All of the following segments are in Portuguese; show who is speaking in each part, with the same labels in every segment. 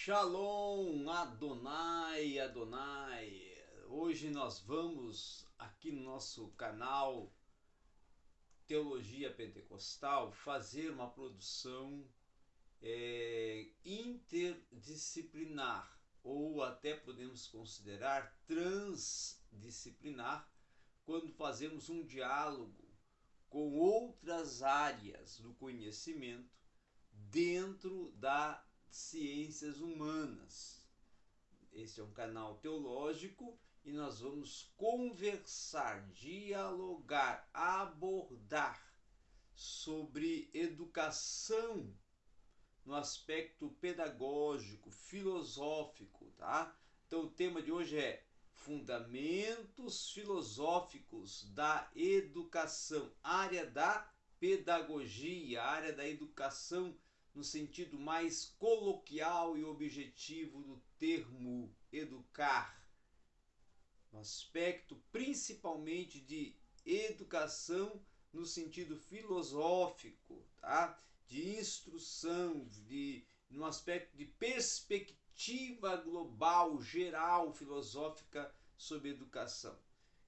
Speaker 1: Shalom Adonai Adonai. Hoje nós vamos aqui no nosso canal Teologia Pentecostal fazer uma produção é, interdisciplinar ou até podemos considerar transdisciplinar quando fazemos um diálogo com outras áreas do conhecimento dentro da ciências humanas. Este é um canal teológico e nós vamos conversar, dialogar, abordar sobre educação no aspecto pedagógico, filosófico, tá? Então o tema de hoje é Fundamentos filosóficos da educação, área da pedagogia, área da educação no sentido mais coloquial e objetivo do termo educar, no aspecto principalmente de educação no sentido filosófico, tá? de instrução, de, no aspecto de perspectiva global, geral, filosófica sobre educação.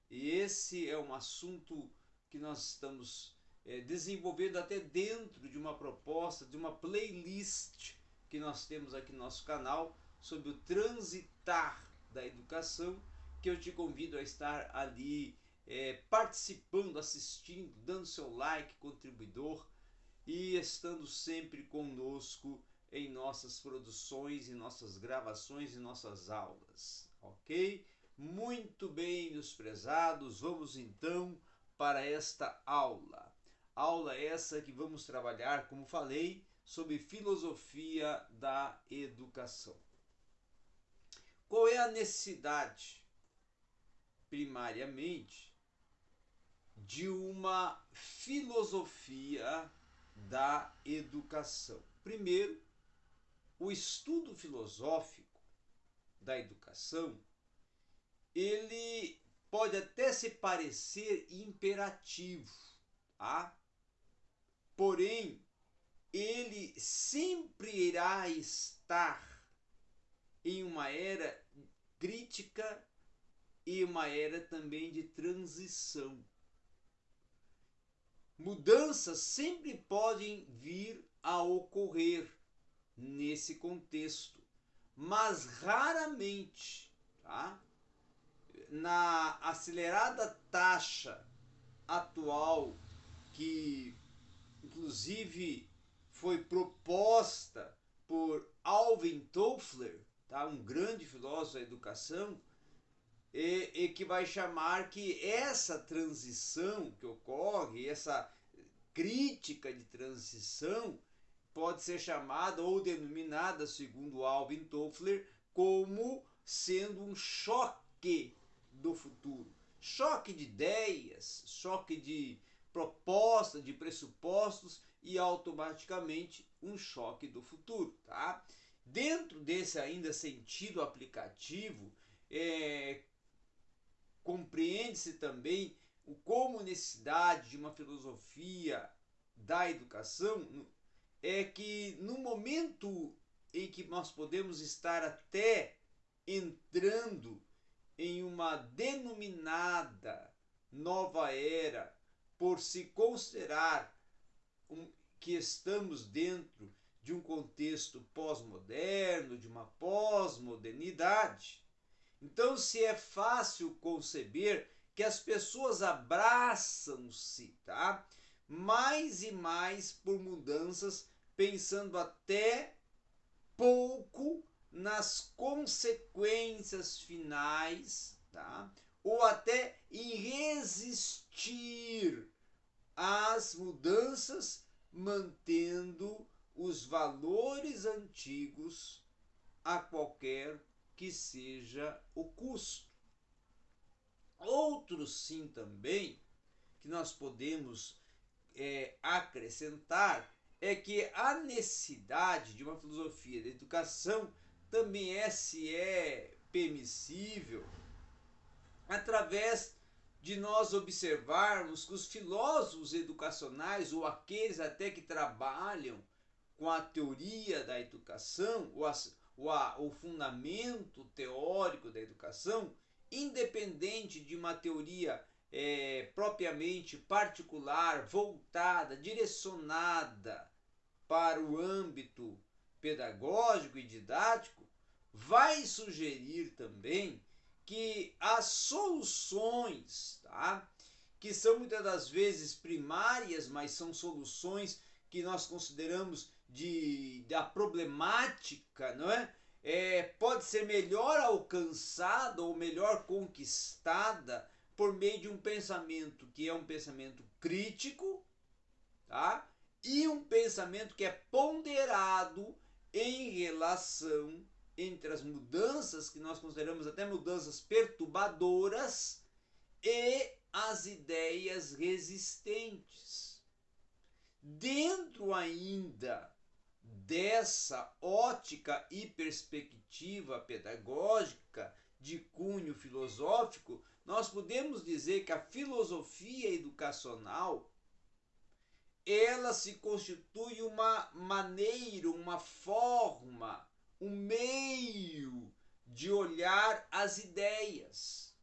Speaker 1: E esse é um assunto que nós estamos é, desenvolvendo até dentro de uma proposta, de uma playlist que nós temos aqui no nosso canal sobre o transitar da educação, que eu te convido a estar ali é, participando, assistindo, dando seu like, contribuidor e estando sempre conosco em nossas produções, em nossas gravações e nossas aulas, ok? Muito bem, meus prezados, vamos então para esta aula. Aula essa que vamos trabalhar, como falei, sobre filosofia da educação. Qual é a necessidade, primariamente, de uma filosofia da educação? Primeiro, o estudo filosófico da educação, ele pode até se parecer imperativo, tá? Porém, ele sempre irá estar em uma era crítica e uma era também de transição. Mudanças sempre podem vir a ocorrer nesse contexto, mas raramente, tá? na acelerada taxa atual que inclusive foi proposta por Alvin Toffler, tá? um grande filósofo da educação, e, e, que vai chamar que essa transição que ocorre, essa crítica de transição, pode ser chamada ou denominada, segundo Alvin Toffler, como sendo um choque do futuro. Choque de ideias, choque de proposta de pressupostos e automaticamente um choque do futuro, tá? Dentro desse ainda sentido aplicativo, é, compreende-se também o como necessidade de uma filosofia da educação é que no momento em que nós podemos estar até entrando em uma denominada nova era por se considerar um, que estamos dentro de um contexto pós-moderno, de uma pós-modernidade. Então, se é fácil conceber que as pessoas abraçam-se, tá? Mais e mais por mudanças, pensando até pouco nas consequências finais, tá? Ou até em resistir as mudanças mantendo os valores antigos a qualquer que seja o custo. Outro sim também que nós podemos é, acrescentar é que a necessidade de uma filosofia da educação também é se é permissível através de nós observarmos que os filósofos educacionais, ou aqueles até que trabalham com a teoria da educação, ou, as, o, a, o fundamento teórico da educação, independente de uma teoria é, propriamente particular, voltada, direcionada para o âmbito pedagógico e didático, vai sugerir também que as soluções, tá? que são muitas das vezes primárias, mas são soluções que nós consideramos de, da problemática, não é? é? Pode ser melhor alcançada ou melhor conquistada por meio de um pensamento que é um pensamento crítico, tá? E um pensamento que é ponderado em relação entre as mudanças que nós consideramos até mudanças perturbadoras e as ideias resistentes. Dentro ainda dessa ótica e perspectiva pedagógica de cunho filosófico, nós podemos dizer que a filosofia educacional ela se constitui uma maneira, uma forma, um meio de olhar as ideias,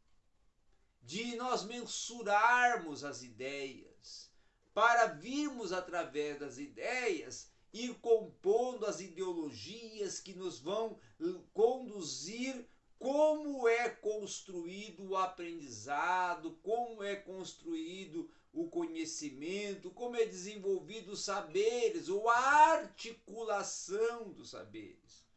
Speaker 1: de nós mensurarmos as ideias, para virmos através das ideias ir compondo as ideologias que nos vão conduzir como é construído o aprendizado, como é construído o conhecimento, como é desenvolvido os saberes, ou a articulação dos saberes.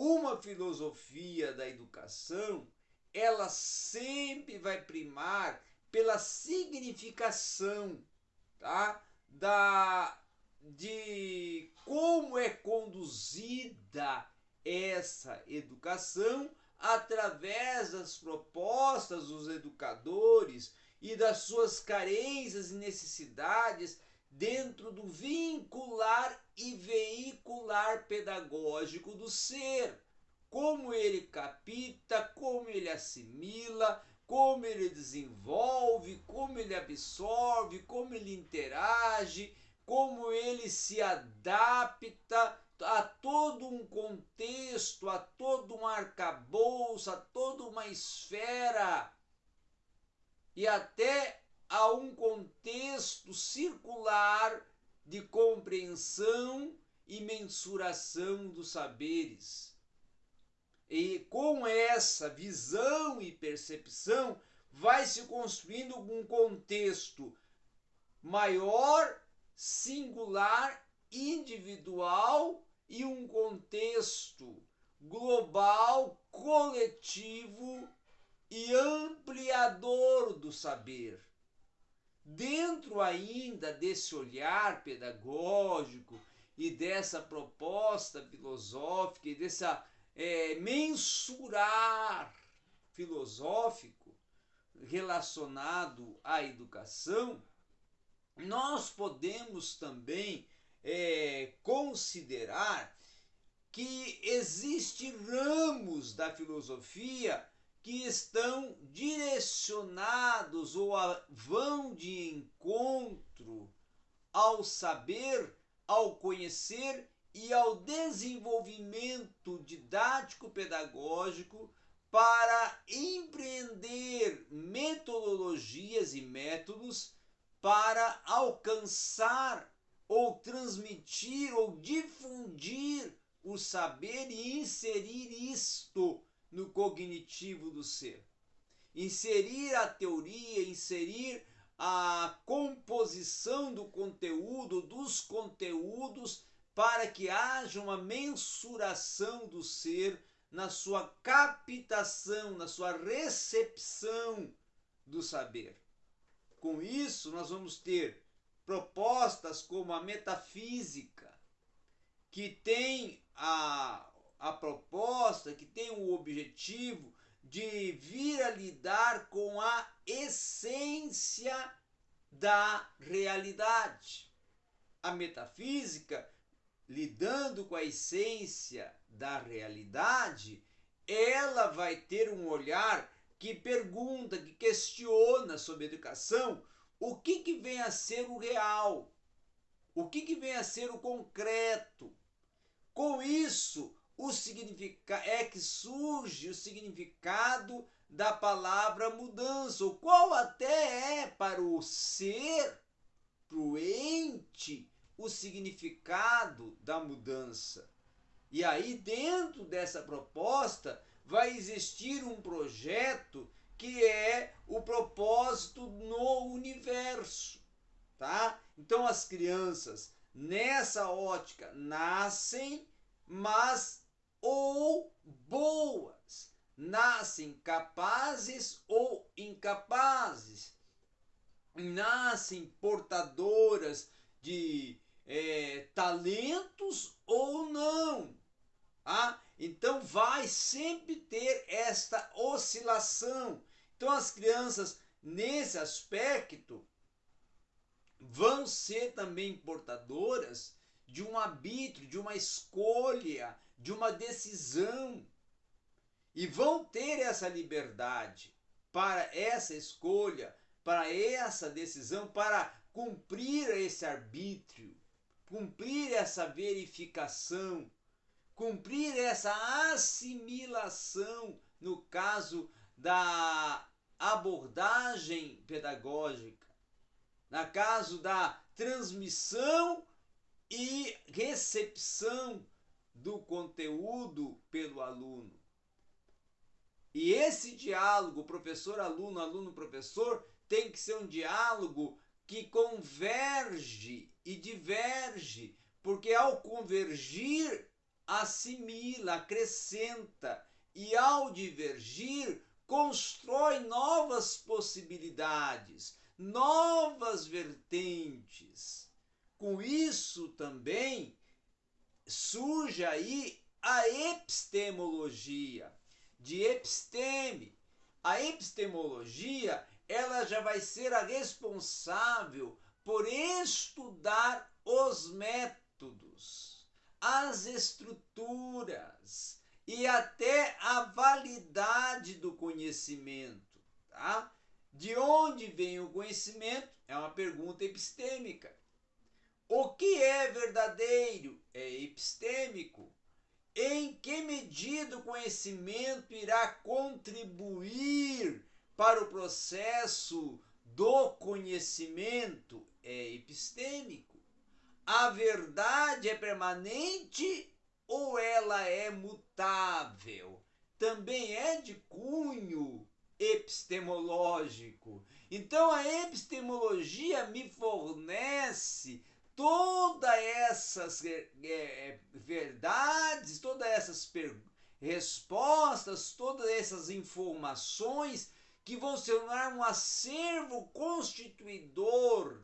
Speaker 1: Uma filosofia da educação, ela sempre vai primar pela significação, tá? Da de como é conduzida essa educação através das propostas dos educadores e das suas carências e necessidades dentro do vincular e veicular pedagógico do ser. Como ele capta, como ele assimila, como ele desenvolve, como ele absorve, como ele interage, como ele se adapta a todo um contexto, a todo um arcabouço, a toda uma esfera e até a um contexto circular de compreensão e mensuração dos saberes. E com essa visão e percepção, vai se construindo um contexto maior, singular, individual e um contexto global, coletivo e ampliador do saber. Dentro ainda desse olhar pedagógico e dessa proposta filosófica e dessa é, mensurar filosófico relacionado à educação, nós podemos também é, considerar que existem ramos da filosofia que estão direcionados ou vão de encontro ao saber, ao conhecer e ao desenvolvimento didático-pedagógico para empreender metodologias e métodos para alcançar ou transmitir ou difundir o saber e inserir isto no cognitivo do ser. Inserir a teoria, inserir a composição do conteúdo, dos conteúdos, para que haja uma mensuração do ser na sua captação, na sua recepção do saber. Com isso, nós vamos ter propostas como a metafísica, que tem a, a proposta, que tem o objetivo de vir a lidar com a essência da realidade. A metafísica, lidando com a essência da realidade, ela vai ter um olhar que pergunta, que questiona sobre educação, o que, que vem a ser o real, o que, que vem a ser o concreto. Com isso, o significado é que surge o significado da palavra mudança, o qual até é para o ser, para o ente, o significado da mudança. E aí, dentro dessa proposta, vai existir um projeto que é o propósito no universo, tá? Então as crianças nessa ótica nascem, mas ou boas, nascem capazes ou incapazes, nascem portadoras de é, talentos ou não. Ah, então vai sempre ter esta oscilação. Então as crianças nesse aspecto vão ser também portadoras de um arbítrio, de uma escolha, de uma decisão. E vão ter essa liberdade para essa escolha, para essa decisão, para cumprir esse arbítrio, cumprir essa verificação, cumprir essa assimilação no caso da abordagem pedagógica, no caso da transmissão e recepção do conteúdo pelo aluno. E esse diálogo, professor-aluno, aluno-professor, tem que ser um diálogo que converge e diverge, porque ao convergir, assimila, acrescenta, e ao divergir, constrói novas possibilidades, novas vertentes. Com isso também surge aí a epistemologia, de episteme. A epistemologia, ela já vai ser a responsável por estudar os métodos, as estruturas e até a validade do conhecimento, tá? De onde vem o conhecimento? É uma pergunta epistêmica. O que é verdadeiro? É epistêmico. Em que medida o conhecimento irá contribuir para o processo do conhecimento? É epistêmico. A verdade é permanente ou ela é mutável? Também é de cunho epistemológico. Então a epistemologia me fornece todas essas é, é, verdades, todas essas respostas, todas essas informações que vão se tornar um acervo constituidor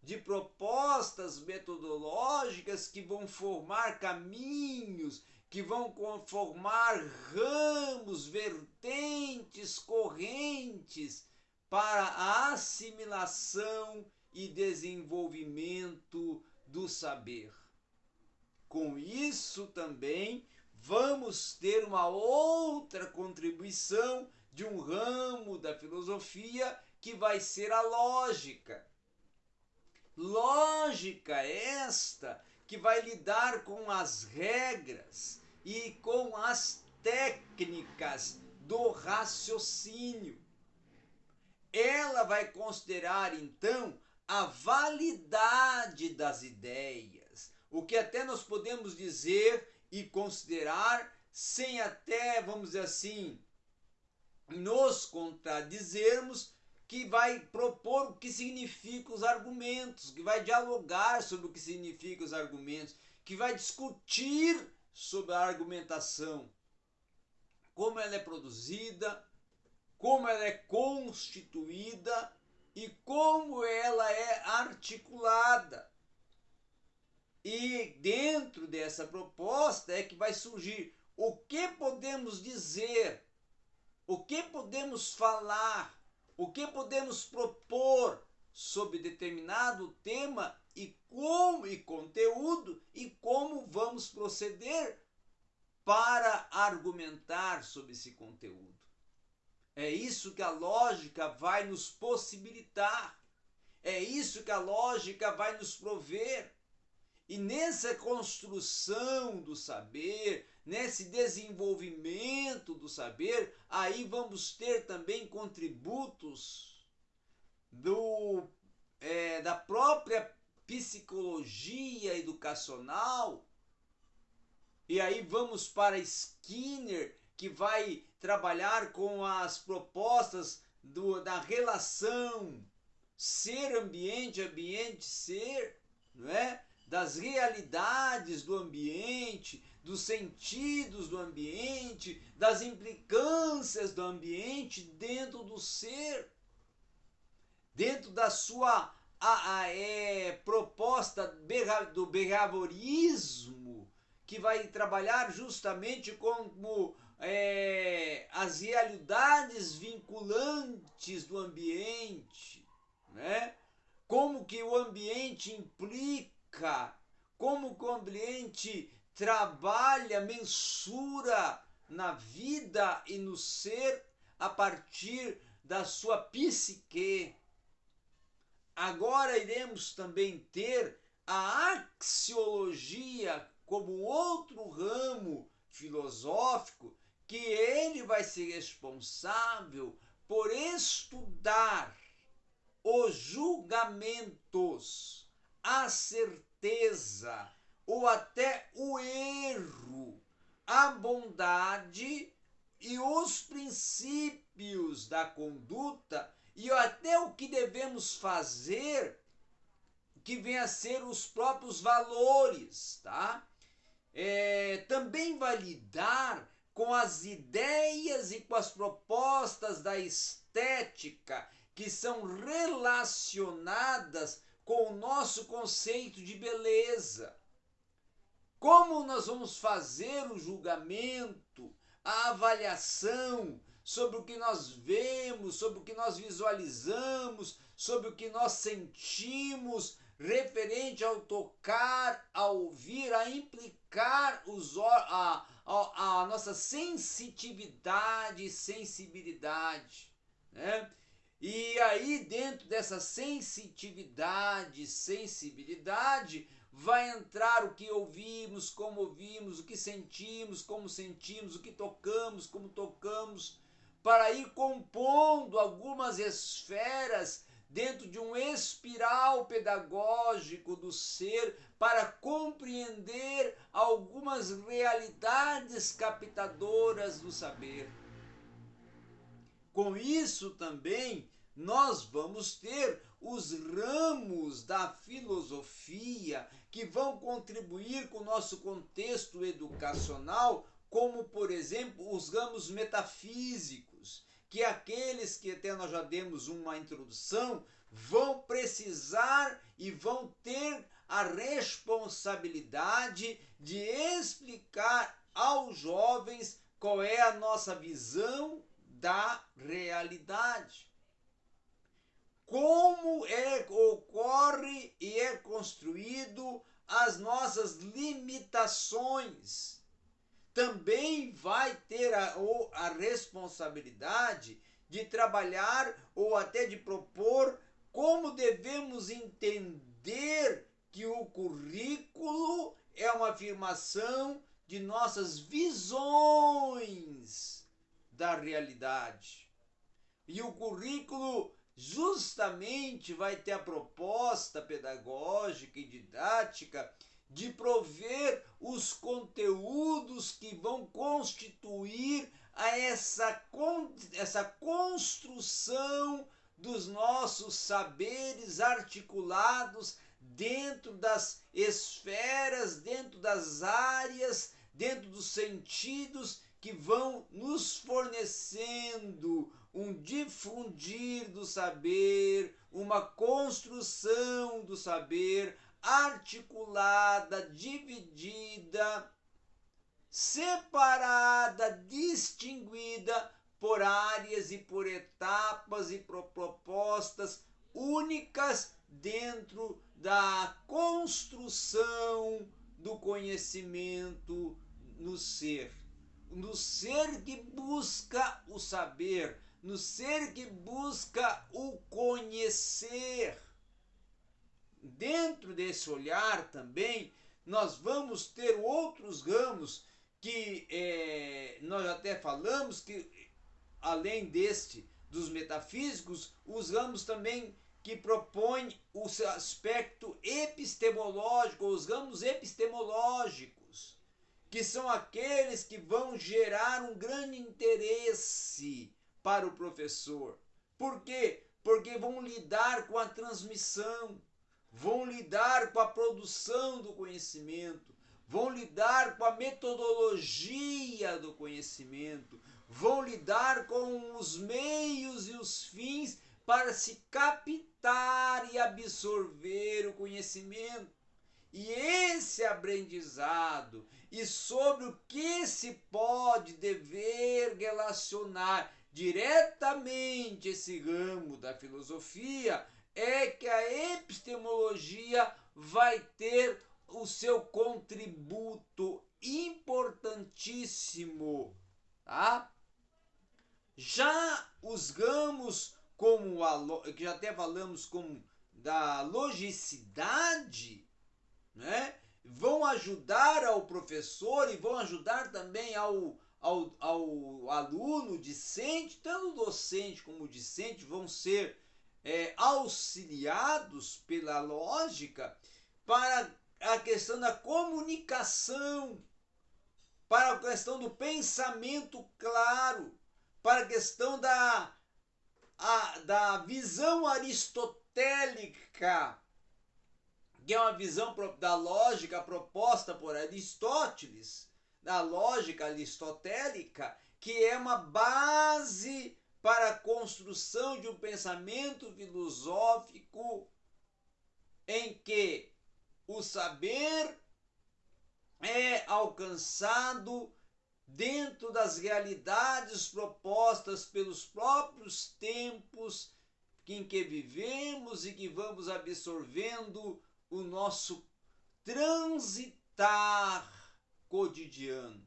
Speaker 1: de propostas metodológicas que vão formar caminhos, que vão formar ramos, vertentes, correntes para a assimilação e desenvolvimento do saber. Com isso também vamos ter uma outra contribuição de um ramo da filosofia que vai ser a lógica. Lógica esta que vai lidar com as regras e com as técnicas do raciocínio. Ela vai considerar então a validade das ideias, o que até nós podemos dizer e considerar sem até, vamos dizer assim, nos contradizermos, que vai propor o que significam os argumentos, que vai dialogar sobre o que significam os argumentos, que vai discutir sobre a argumentação, como ela é produzida, como ela é constituída e como ela é articulada. E dentro dessa proposta é que vai surgir o que podemos dizer, o que podemos falar, o que podemos propor sobre determinado tema e como e conteúdo e como vamos proceder para argumentar sobre esse conteúdo. É isso que a lógica vai nos possibilitar. É isso que a lógica vai nos prover. E nessa construção do saber, nesse desenvolvimento do saber, aí vamos ter também contributos do, é, da própria psicologia educacional. E aí vamos para Skinner, que vai trabalhar com as propostas do, da relação ser ambiente, ambiente ser, não é? das realidades do ambiente, dos sentidos do ambiente, das implicâncias do ambiente dentro do ser, dentro da sua a, a, é, proposta do behaviorismo, que vai trabalhar justamente como é, as realidades vinculantes do ambiente, né? como que o ambiente implica como o ambiente trabalha, mensura na vida e no ser a partir da sua psique. Agora iremos também ter a axiologia como outro ramo filosófico que ele vai ser responsável por estudar os julgamentos a certeza ou até o erro, a bondade e os princípios da conduta e até o que devemos fazer, que vem a ser os próprios valores, tá? É, também vai lidar com as ideias e com as propostas da estética que são relacionadas com o nosso conceito de beleza. Como nós vamos fazer o julgamento, a avaliação sobre o que nós vemos, sobre o que nós visualizamos, sobre o que nós sentimos, referente ao tocar, ao ouvir, a implicar os, a, a, nossa sensitividade e sensibilidade. Né? E aí, dentro dessa sensitividade, sensibilidade, vai entrar o que ouvimos, como ouvimos, o que sentimos, como sentimos, o que tocamos, como tocamos, para ir compondo algumas esferas dentro de um espiral pedagógico do ser para compreender algumas realidades captadoras do saber. Com isso também nós vamos ter os ramos da filosofia que vão contribuir com o nosso contexto educacional, como, por exemplo, os ramos metafísicos, que aqueles que até nós já demos uma introdução vão precisar e vão ter a responsabilidade de explicar aos jovens qual é a nossa visão da realidade como é, ocorre e é construído as nossas limitações. Também vai ter a, ou a responsabilidade de trabalhar ou até de propor como devemos entender que o currículo é uma afirmação de nossas visões da realidade. E o currículo justamente vai ter a proposta pedagógica e didática de prover os conteúdos que vão constituir a essa, essa construção dos nossos saberes articulados dentro das esferas, dentro das áreas, dentro dos sentidos que vão nos fornecendo um difundir do saber, uma construção do saber articulada, dividida, separada, distinguida por áreas e por etapas e por propostas únicas dentro da construção do conhecimento no ser. No ser que busca o saber, no ser que busca o conhecer. Dentro desse olhar também, nós vamos ter outros ramos que é, nós até falamos que, além deste dos metafísicos, os ramos também que propõem o aspecto epistemológico, os ramos epistemológicos, que são aqueles que vão gerar um grande interesse para o professor. Por quê? Porque vão lidar com a transmissão, vão lidar com a produção do conhecimento, vão lidar com a metodologia do conhecimento, vão lidar com os meios e os fins para se captar e absorver o conhecimento. E esse aprendizado e sobre o que se pode dever relacionar diretamente esse ramo da filosofia é que a epistemologia vai ter o seu contributo importantíssimo, tá? Já os ramos como a que já até falamos como da logicidade, né? Vão ajudar ao professor e vão ajudar também ao, ao, ao aluno discente, tanto docente como discente vão ser é, auxiliados pela lógica para a questão da comunicação, para a questão do pensamento claro, para a questão da, a, da visão aristotélica, que é uma visão da lógica proposta por Aristóteles, da lógica aristotélica, que é uma base para a construção de um pensamento filosófico em que o saber é alcançado dentro das realidades propostas pelos próprios tempos em que vivemos e que vamos absorvendo o nosso transitar cotidiano.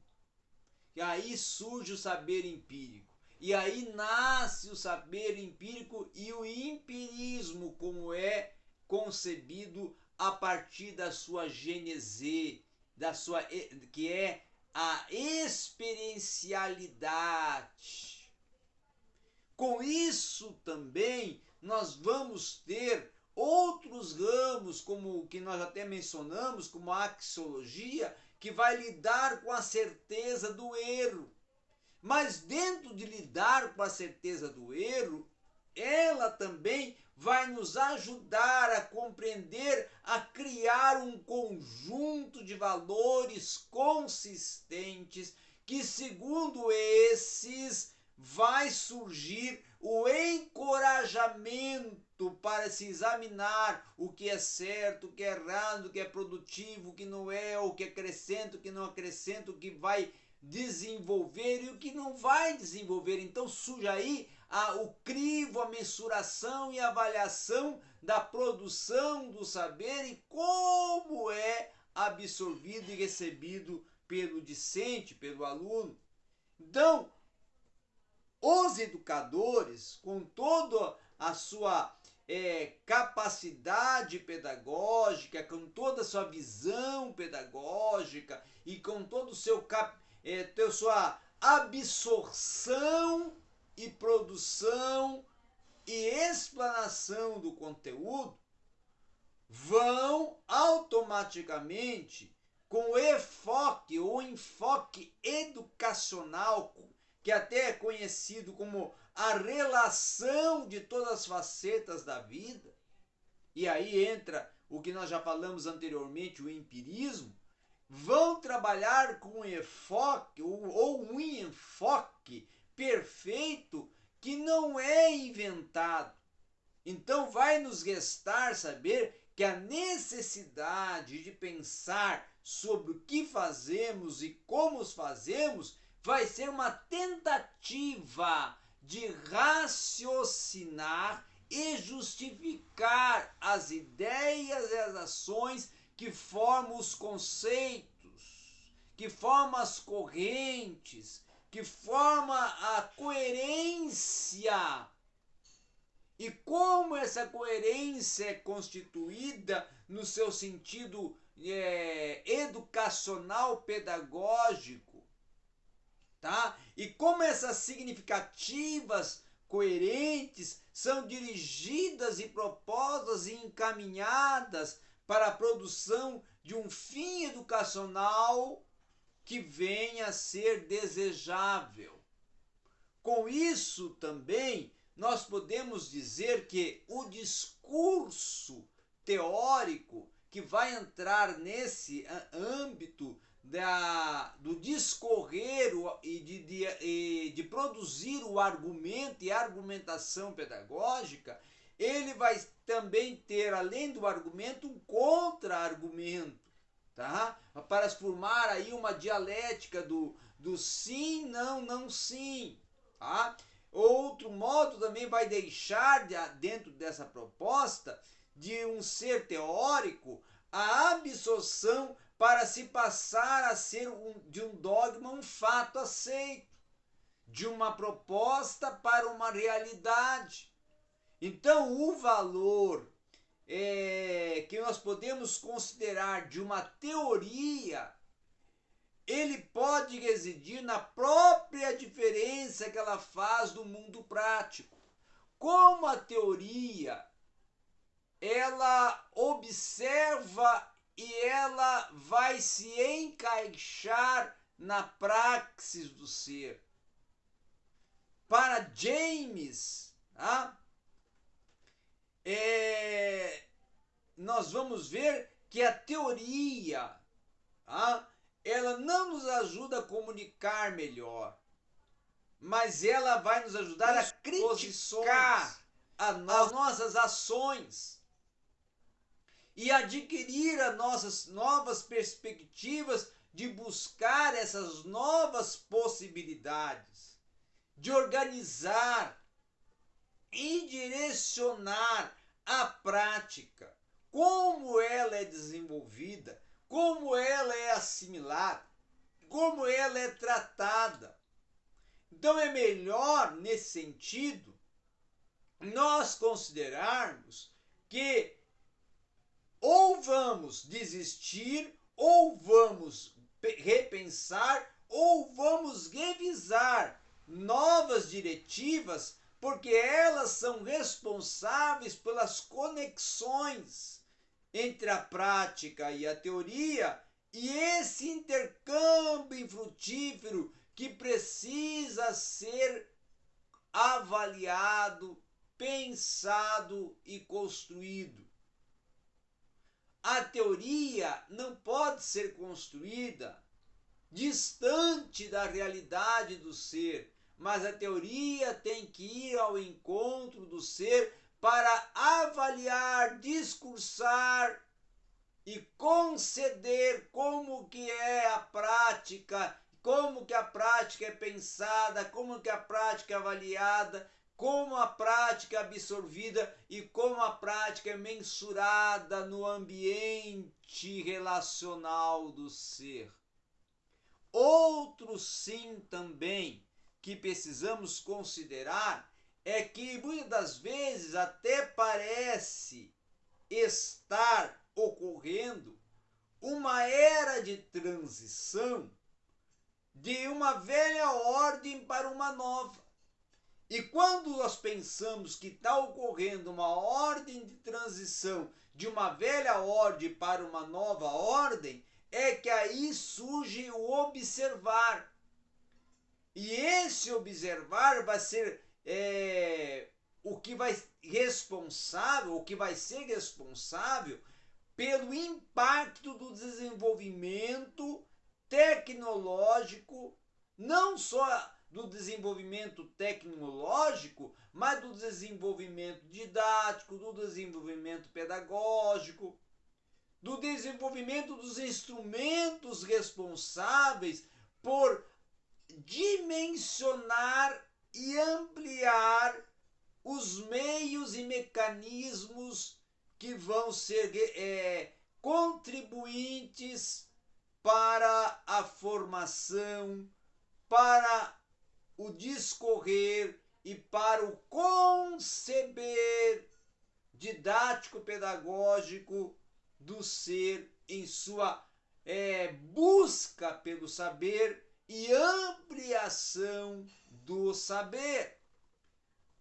Speaker 1: E aí surge o saber empírico. E aí nasce o saber empírico e o empirismo, como é concebido a partir da sua gênese, da sua que é a experiencialidade. Com isso também nós vamos ter outros ramos, como o que nós até mencionamos, como a axiologia, que vai lidar com a certeza do erro. Mas dentro de lidar com a certeza do erro, ela também vai nos ajudar a compreender, a criar um conjunto de valores consistentes que, segundo esses, vai surgir o encorajamento para se examinar o que é certo, o que é errado, o que é produtivo, o que não é, o que acrescenta, o que não acrescenta, o que vai desenvolver e o que não vai desenvolver. Então surge aí a, o crivo, a mensuração e avaliação da produção do saber e como é absorvido e recebido pelo discente, pelo aluno. Então, os educadores, com toda a sua é, capacidade pedagógica, com toda a sua visão pedagógica e com todo o seu é, ter sua absorção e produção e explanação do conteúdo vão automaticamente com o enfoque ou enfoque educacional, que até é conhecido como a relação de todas as facetas da vida, e aí entra o que nós já falamos anteriormente, o empirismo, vão trabalhar com enfoque ou, um enfoque perfeito que não é inventado. Então vai nos restar saber que a necessidade de pensar sobre o que fazemos e como os fazemos vai ser uma tentativa de raciocinar e justificar as ideias e as ações que formam os conceitos, que formam as correntes, que forma a coerência. E como essa coerência é constituída no seu sentido é, educacional pedagógico, tá? E como essas significativas coerentes são dirigidas e propostas e encaminhadas para a produção de um fim educacional que venha a ser desejável. Com isso também nós podemos dizer que o discurso teórico que vai entrar nesse âmbito da, do discorrer e de, de, de produzir o argumento e a argumentação pedagógica, ele vai também ter, além do argumento, um contra-argumento, tá? Para formar aí uma dialética do, do sim, não, não, sim, tá? Outro modo também vai deixar dentro dessa proposta de um ser teórico a absorção para se passar a ser um, de um dogma um fato aceito, de uma proposta para uma realidade. Então, o valor é, que nós podemos considerar de uma teoria, ele pode residir na própria diferença que ela faz do mundo prático. Como a teoria ela observa e ela vai se encaixar na praxis do ser. Para James, tá? É, nós vamos ver que a teoria tá? ela não nos ajuda a comunicar melhor, mas ela vai nos ajudar a criticar as nossas ações e adquirir as nossas novas perspectivas de buscar essas novas possibilidades, de organizar e direcionar a prática, como ela é desenvolvida, como ela é assimilada, como ela é tratada. Então é melhor, nesse sentido, nós considerarmos que ou vamos desistir, ou vamos repensar, ou vamos revisar novas diretivas, porque elas são responsáveis pelas conexões entre a prática e a teoria e esse intercâmbio frutífero que precisa ser avaliado, pensado e construído. A teoria não pode ser construída distante da realidade do ser, mas a teoria tem que ir ao encontro do ser para avaliar, discursar e conceder como que é a prática, como que a prática é pensada, como que a prática é avaliada, como a prática é absorvida e como a prática é mensurada no ambiente relacional do ser. Outro sim também que precisamos considerar é que muitas das vezes até parece estar ocorrendo uma era de transição de uma velha ordem para uma nova. E quando nós pensamos que está ocorrendo uma ordem de transição de uma velha ordem para uma nova ordem, é que aí surge o observar. E esse observar vai ser é, o que vai responsável, o que vai ser responsável pelo impacto do desenvolvimento tecnológico, não só do desenvolvimento tecnológico, mas do desenvolvimento didático, do desenvolvimento pedagógico, do desenvolvimento dos instrumentos responsáveis por dimensionar e ampliar os meios e mecanismos que vão ser é, contribuintes para a formação, para o discorrer e para o conceber didático-pedagógico do ser em sua é, busca pelo saber e ampliação do saber.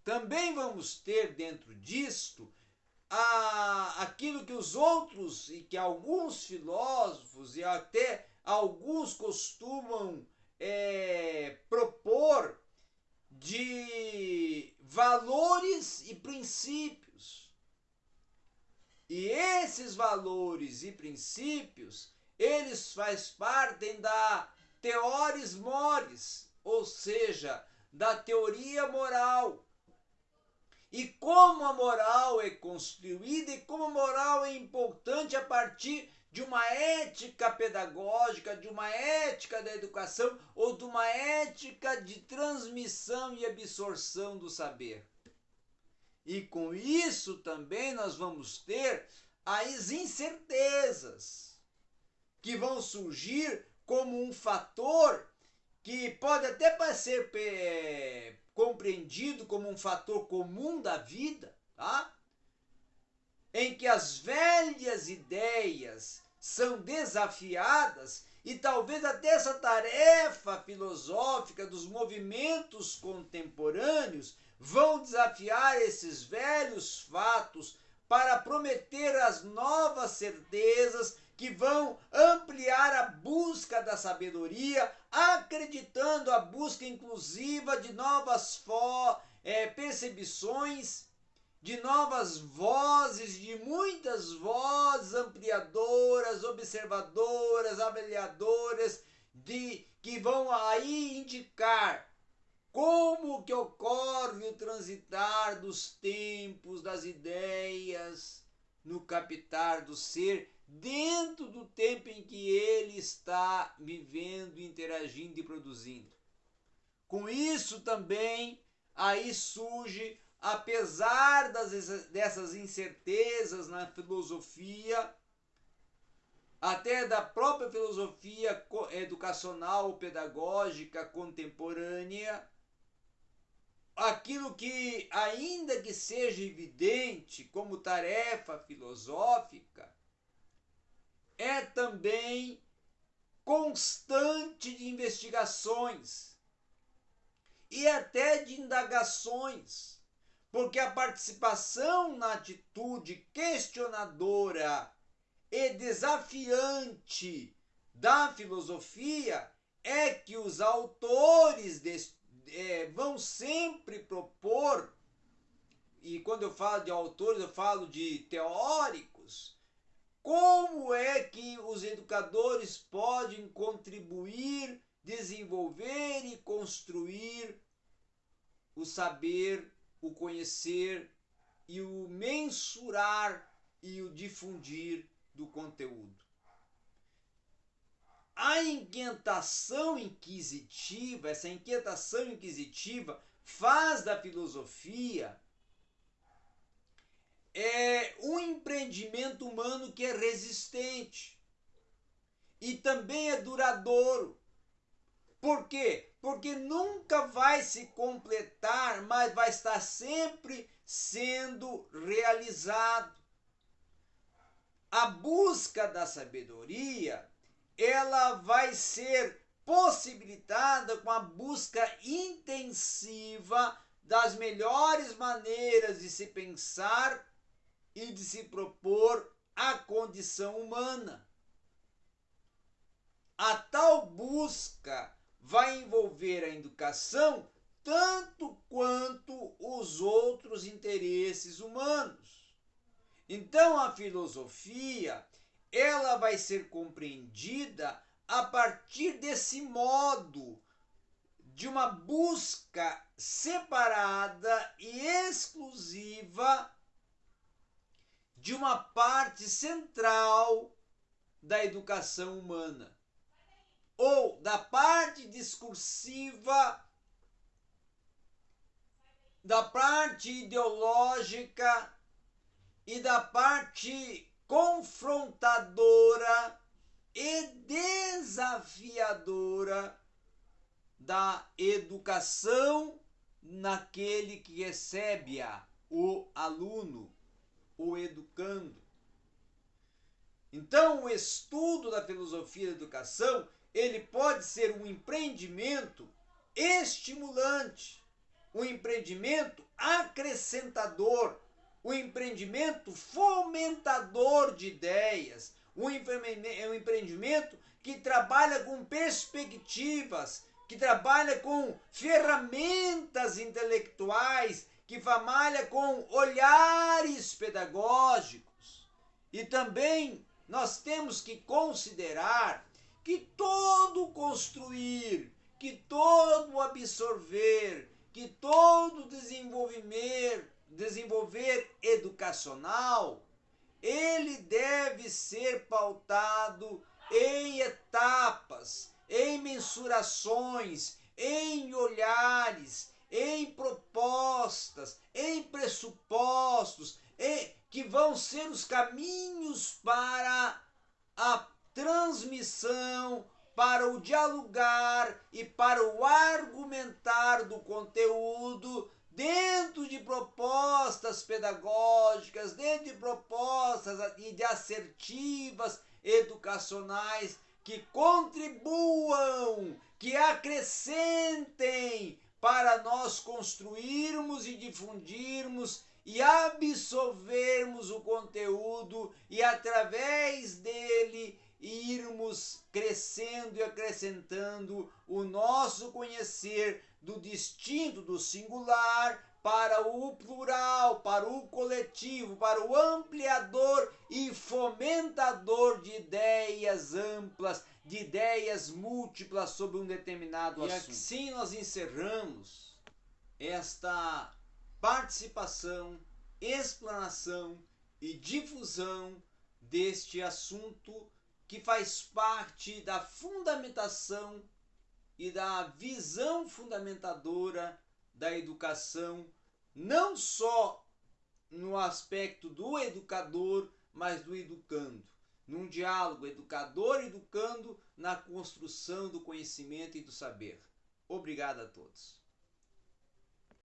Speaker 1: Também vamos ter dentro disto a, aquilo que os outros e que alguns filósofos e até alguns costumam é, propor de valores e princípios. E esses valores e princípios, eles faz parte da teoris mores, ou seja, da teoria moral. E como a moral é construída e como a moral é importante a partir de uma ética pedagógica, de uma ética da educação ou de uma ética de transmissão e absorção do saber. E com isso também nós vamos ter as incertezas que vão surgir como um fator que pode até ser é, compreendido como um fator comum da vida, tá? Em que as velhas ideias são desafiadas e talvez até essa tarefa filosófica dos movimentos contemporâneos vão desafiar esses velhos fatos para prometer as novas certezas que vão ampliar a busca da sabedoria, acreditando a busca inclusiva de novas é, percepções de novas vozes, de muitas vozes ampliadoras, observadoras, avaliadoras, de que vão aí indicar como que ocorre o transitar dos tempos, das ideias, no captar do ser, dentro do tempo em que ele está vivendo, interagindo e produzindo. Com isso também aí surge apesar das, dessas incertezas na filosofia, até da própria filosofia educacional pedagógica contemporânea, aquilo que, ainda que seja evidente como tarefa filosófica, é também constante de investigações e até de indagações porque a participação na atitude questionadora e desafiante da filosofia é que os autores é, vão sempre propor, e quando eu falo de autores, eu falo de teóricos, como é que os educadores podem contribuir, desenvolver e construir o saber o conhecer e o mensurar e o difundir do conteúdo. A inquietação inquisitiva, essa inquietação inquisitiva faz da filosofia é um empreendimento humano que é resistente e também é duradouro. Por quê? Porque nunca vai se completar, mas vai estar sempre sendo realizado. A busca da sabedoria, ela vai ser possibilitada com a busca intensiva das melhores maneiras de se pensar e de se propor a condição humana. A tal busca vai envolver a educação tanto quanto os outros interesses humanos. Então a filosofia, ela vai ser compreendida a partir desse modo de uma busca separada e exclusiva de uma parte central da educação humana ou da parte discursiva, da parte ideológica e da parte confrontadora e desafiadora da educação naquele que recebe-a, o aluno, o educando. Então, o estudo da filosofia da educação, ele pode ser um empreendimento estimulante, um empreendimento acrescentador, um empreendimento fomentador de ideias, um empreendimento que trabalha com perspectivas, que trabalha com ferramentas intelectuais, que trabalha com olhares pedagógicos. E também nós temos que considerar que todo construir, que todo absorver, que todo desenvolver, desenvolver educacional, ele deve ser pautado em etapas, em mensurações, em olhares, em propostas, em pressupostos, em, que vão ser os caminhos para a transmissão, para o dialogar e para o argumentar do conteúdo dentro de propostas pedagógicas, dentro de propostas e de assertivas educacionais que contribuam, que acrescentem para nós construirmos e difundirmos e absorvermos o conteúdo e através dele irmos crescendo e acrescentando o nosso conhecer do distinto, do singular, para o plural, para o coletivo, para o ampliador e fomentador de ideias amplas, de ideias múltiplas sobre um determinado
Speaker 2: e
Speaker 1: assunto.
Speaker 2: E assim nós encerramos esta participação, explanação e difusão deste assunto que faz parte da fundamentação e da visão fundamentadora da educação, não só no aspecto do educador, mas do educando. Num diálogo educador-educando na construção do conhecimento e do saber. Obrigado a todos.